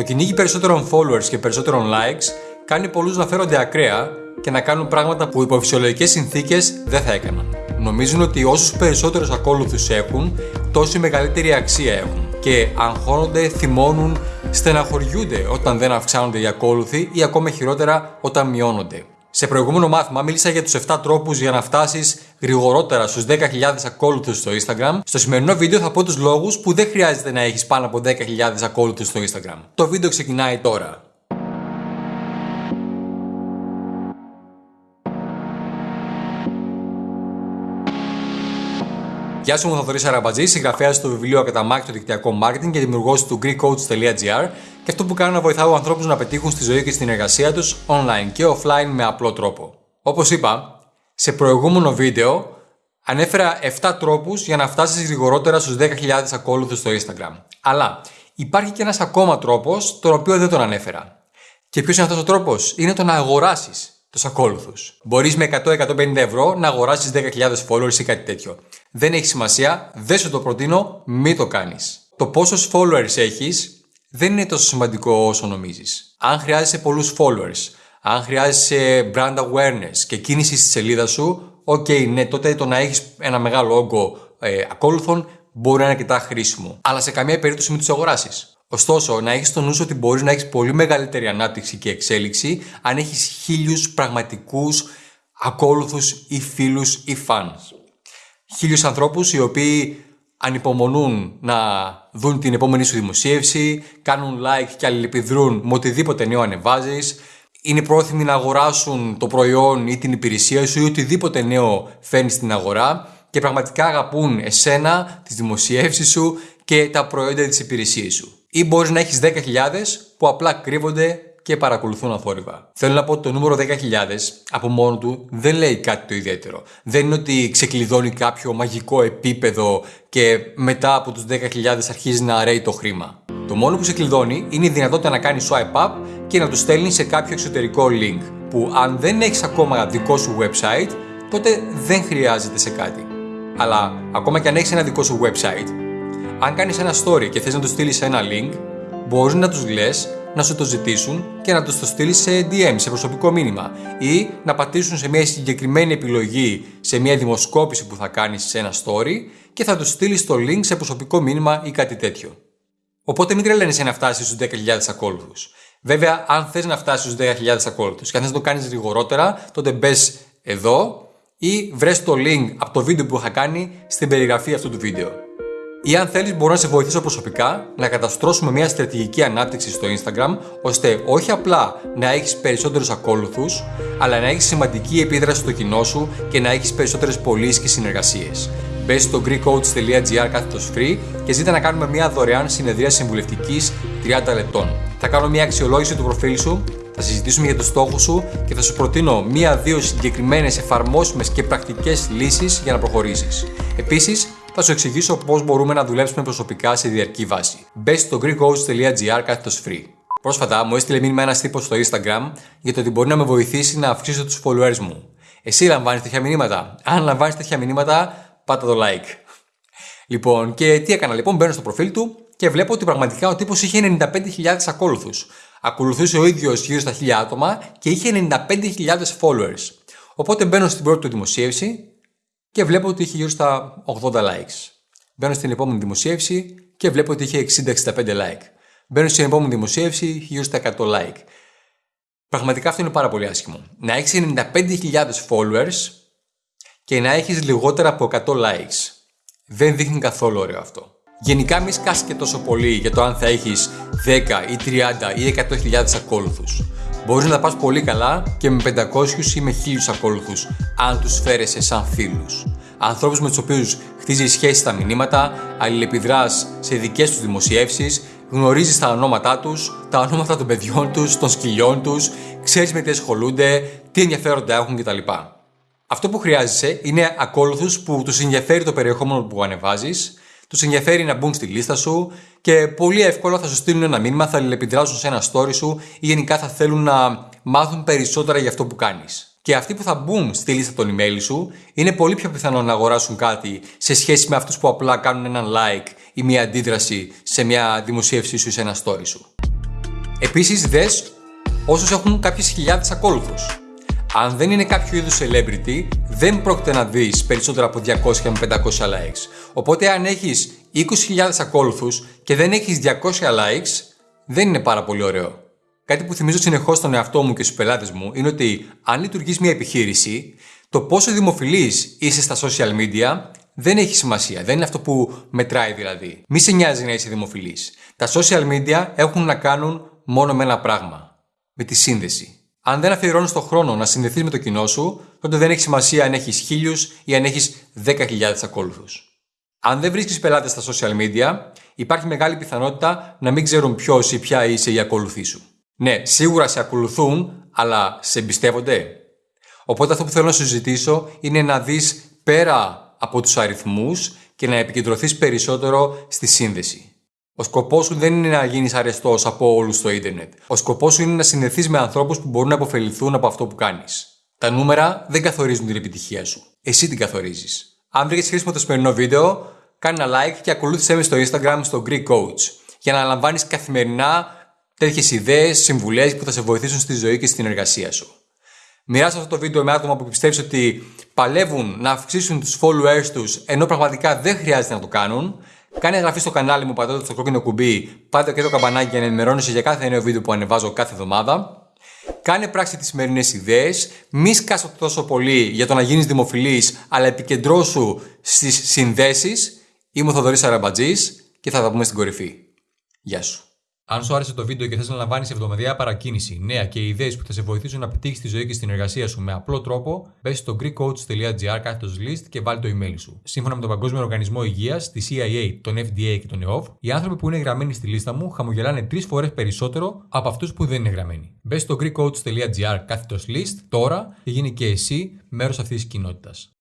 Το κυνήγι περισσότερων followers και περισσότερων likes κάνει πολλούς να φέρονται ακραία και να κάνουν πράγματα που υπό φυσιολογικές συνθήκες δεν θα έκαναν. Νομίζουν ότι όσους περισσότερους ακόλουθους έχουν, τόση μεγαλύτερη αξία έχουν. Και αγχώνονται, θυμώνουν, στεναχωριούνται όταν δεν αυξάνονται οι ακόλουθοι ή ακόμα χειρότερα όταν μειώνονται. Σε προηγούμενο μάθημα μίλησα για τους 7 τρόπους για να φτάσεις γρηγορότερα στους 10.000 ακόλουθους στο Instagram. Στο σημερινό βίντεο θα πω τους λόγους που δεν χρειάζεται να έχεις πάνω από 10.000 ακόλουθους στο Instagram. Το βίντεο ξεκινάει τώρα. Γεια σου, είμαι ο Θοδωρής Αραμπατζής, συγγραφέας του βιβλίου Ακαταμάχη το δικτυακό marketing και δημιουργός του GreekCoach.gr και αυτό που κάνω να βοηθάω ανθρώπους να πετύχουν στη ζωή και στην εργασία τους online και offline με απλό τρόπο. Όπως είπα, σε προηγούμενο βίντεο ανέφερα 7 τρόπους για να φτάσεις γρηγορότερα στους 10.000 ακόλουθους στο Instagram. Αλλά υπάρχει και ένας ακόμα τρόπος, τον οποίο δεν τον ανέφερα. Και ποιος είναι αυτός ο τρόπος, είναι το να αγοράσεις τους ακόλουθους. Μπορείς με 100-150 ευρώ να αγοράσεις 10.000 followers ή κάτι τέτοιο. Δεν έχει σημασία, δεν σου το προτείνω, μην το κάνεις. Το πόσους followers έχεις δεν είναι τόσο σημαντικό όσο νομίζεις. Αν χρειάζεσαι πολλούς followers, αν χρειάζεσαι brand awareness και κίνηση στη σελίδα σου, OK, okay, ναι, τότε το να έχεις ένα μεγάλο όγκο ε, ακόλουθων μπορεί να είναι αρκετά χρήσιμο. Αλλά σε καμία περίπτωση μην τους αγοράσεις. Ωστόσο, να έχεις στο νου ότι μπορείς να έχεις πολύ μεγαλύτερη ανάπτυξη και εξέλιξη αν έχεις χίλιους πραγματικούς ακόλουθους ή φίλους ή fans. Χίλιους ανθρώπους οι οποίοι ανυπομονούν να δουν την επόμενη σου δημοσίευση, κάνουν like και αλληλεπιδρούν με οτιδήποτε νέο ανεβάζεις, είναι πρόθυμοι να αγοράσουν το προϊόν ή την υπηρεσία σου ή οτιδήποτε νέο φέρνεις στην αγορά και πραγματικά αγαπούν εσένα, τις δημοσιεύσεις σου και τα προϊόντα της υπηρεσίας σου. Ή μπορείς να έχεις 10.000 που απλά κρύβονται και παρακολουθούν αθόρυβα. Θέλω να πω ότι το νούμερο 10.000 από μόνο του δεν λέει κάτι το ιδιαίτερο. Δεν είναι ότι ξεκλειδώνει κάποιο μαγικό επίπεδο και μετά από τους 10.000 αρχίζει να αρέει το χρήμα. Το μόνο που ξεκλειδώνει είναι η δυνατότητα να κάνει swipe up και να του στέλνει σε κάποιο εξωτερικό link. Που αν δεν έχεις ακόμα δικό σου website, τότε δεν χρειάζεται σε κάτι. Αλλά ακόμα και αν έχεις ένα δικό σου website, αν κάνεις ένα story και θες να του στείλεις ένα link, μπορείς να τους λες να σου το ζητήσουν και να τους το στείλεις σε DM, σε προσωπικό μήνυμα. Ή να πατήσουν σε μια συγκεκριμένη επιλογή σε μια δημοσκόπηση που θα κάνεις σε ένα story και θα τους στείλεις το link σε προσωπικό μήνυμα ή κάτι τέτοιο. Οπότε μην τρελαίνεσαι να φτάσεις στους 10.000 ακόλουθους. Βέβαια, αν θες να φτάσεις στους 10.000 ακόλουθους και αν θες να το κάνεις γρηγορότερα, τότε μπες εδώ ή βρες το link από το βίντεο που είχα κάνει στην περιγραφή αυτού του βίντεο. Ή αν θέλεις, μπορώ να σε βοηθήσω προσωπικά να καταστρώσουμε μια στρατηγική ανάπτυξη στο Instagram, ώστε όχι απλά να έχεις περισσότερους ακόλουθους, αλλά να έχεις σημαντική επίδραση στο κοινό σου και να έχεις περισσότερες πωλήσεις και συνεργασίες. Μπες στο greekcoach.gr κάθετος free και ζήτα να κάνουμε μια δωρεάν συνεδρία συμβουλευτικής 30 λεπτών. Θα κάνω μια αξιολόγηση του προφίλ σου, θα συζητήσουμε για τους στόχους σου και θα σου προτείνω μία-δύο συγκεκριμένες εφαρμόσιμες και πρακτικές λύσεις για να προχωρήσεις. Επίσης, θα σου εξηγήσω πώς μπορούμε να δουλέψουμε προσωπικά σε διαρκή βάση. Μπες στο greekcoach.gr κάθετος free. Πρόσφατα μου έστειλε μήνυμα ένας τύπος στο Instagram για το ότι μπορεί να με βοηθήσει να αυξήσω τους followers μου. Εσύ λαμβάνεις τέτοια μηνύματα. Αν λαμβάνεις τέτοια μηνύματα, πάτα το like. Λοιπόν, και τι έκανα λοιπόν, μπαίνω στο προφίλ του και βλέπω ότι πραγματικά ο τύπος είχε 95.000 ακόλουθου. Ακολουθούσε ο ίδιος γύρω στα 1000 άτομα και είχε 95.000 followers. Οπότε μπαίνω στην πρώτη του δημοσίευση και βλέπω ότι είχε γύρω στα 80 likes. Μπαίνω στην επόμενη δημοσίευση και βλέπω ότι είχε 60-65 like. Μπαίνω στην επόμενη δημοσίευση, είχε γύρω στα 100 like. Πραγματικά αυτό είναι πάρα πολύ άσχημο. Να έχεις 95.000 followers και να έχεις λιγότερα από 100 likes. Δεν δείχνει καθόλου ωραίο αυτό. Γενικά μη σκάσει και τόσο πολύ για το αν θα έχεις 10 ή 30 ή 100.000 ακόλουθους. Μπορείς να τα πας πολύ καλά και με 500 ή με 1000 ακόλουθους, αν τους φέρεσαι σαν φίλους. Ανθρώπους με τους οποίους χτίζεις σχέσεις στα μηνύματα, αλληλεπιδράς σε δικές τους δημοσιεύσεις, γνωρίζεις τα ονόματά τους, τα ονόματα των παιδιών τους, των σκυλιών τους, ξέρεις με τι ασχολούνται, τι ενδιαφέροντα έχουν κτλ. Αυτό που χρειάζεσαι είναι ακόλουθους που τους ενδιαφέρει το περιεχόμενο που ανεβάζεις, τους ενδιαφέρει να μπουν στη λίστα σου και πολύ εύκολα θα σου στείλουν ένα μήνυμα, θα αλληλεπιδράσουν σε ένα story σου ή γενικά θα θέλουν να μάθουν περισσότερα για αυτό που κάνεις. Και αυτοί που θα μπουν στη λίστα των email σου είναι πολύ πιο πιθανό να αγοράσουν κάτι σε σχέση με αυτούς που απλά κάνουν έναν like ή μια αντίδραση σε μια δημοσίευσή σου ή σε ένα story σου. Επίσης, δες όσους έχουν κάποιες χιλιάδες ακόλουθους. Αν δεν είναι κάποιο είδους celebrity, δεν πρόκειται να δεις περισσότερα από 200 με 500 likes. Οπότε, αν έχεις 20.000 ακόλουθους και δεν έχεις 200 likes, δεν είναι πάρα πολύ ωραίο. Κάτι που θυμίζω συνεχώς στον εαυτό μου και στους πελάτες μου είναι ότι αν λειτουργείς μια επιχείρηση, το πόσο δημοφιλής είσαι στα social media δεν έχει σημασία. Δεν είναι αυτό που μετράει δηλαδή. Μη σε νοιάζει να είσαι δημοφιλής. Τα social media έχουν να κάνουν μόνο με ένα πράγμα. Με τη σύνδεση. Αν δεν αφιερώνεις τον χρόνο να συνδεθείς με το κοινό σου, τότε δεν έχει σημασία αν έχεις χίλιους ή αν έχεις 10.000 ακόλουθους. Αν δεν βρίσκεις πελάτες στα social media, υπάρχει μεγάλη πιθανότητα να μην ξέρουν ποιος ή ποια είσαι η ακολουθή σου. Ναι, σίγουρα σε ακολουθούν, αλλά σε εμπιστεύονται. Οπότε αυτό που θέλω να σου ζητήσω είναι να δεις πέρα από τους αριθμούς και να επικεντρωθείς περισσότερο στη σύνδεση. Ο σκοπός σου δεν είναι να γίνεις αρεστός από όλους στο ίντερνετ. Ο σκοπός σου είναι να συνδεθεί με ανθρώπους που μπορούν να αποφεληθούν από αυτό που κάνεις. Τα νούμερα δεν καθορίζουν την επιτυχία σου. Εσύ την καθορίζεις. Αν βρήκες χρήσιμο το σημερινό βίντεο, κάνε ένα like και ακολούθησέ με στο Instagram στο Greek Coach για να λαμβάνει καθημερινά τέτοιες ιδέες, συμβουλές που θα σε βοηθήσουν στη ζωή και στην εργασία σου. Μοιράσου αυτό το βίντεο με άτομα που πιστεύεις ότι παλεύουν να αυξήσουν τους followers τους ενώ πραγματικά δεν χρειάζεται να το κάνουν. Κάνε εγγραφή στο κανάλι μου πατώντας το κόκκινο κουμπί, πάτε και το καμπανάκι για να ενημερώνεσαι για κάθε νέο βίντεο που ανεβάζω κάθε εβδομάδα. Κάνε πράξη τις σημερινές ιδέες. Μη σκάσω τόσο πολύ για το να γίνεις δημοφιλής, αλλά επικεντρώσου στις συνδέσεις. Είμαι ο Θοδωρής Αραμπατζής και θα τα πούμε στην κορυφή. Γεια σου. Αν σου άρεσε το βίντεο και θες να λαμβάνεις εβδομαδιαία παρακίνηση, νέα και ιδέες που θα σε βοηθήσουν να πετύχεις τη ζωή και στην εργασία σου με απλό τρόπο, μπες στο greekcoach.gr κάθετος list και βάλει το email σου. Σύμφωνα με τον Παγκόσμιο Οργανισμό Υγείας, τη CIA, τον FDA και τον EOF, οι άνθρωποι που είναι γραμμένοι στη λίστα μου χαμογελάνε τρεις φορές περισσότερο από αυτούς που δεν είναι γραμμένοι. Μπες στο greekcoach.gr κάθετος list τώρα και γίνει και εσύ μέρος αυτής της κοινότητας.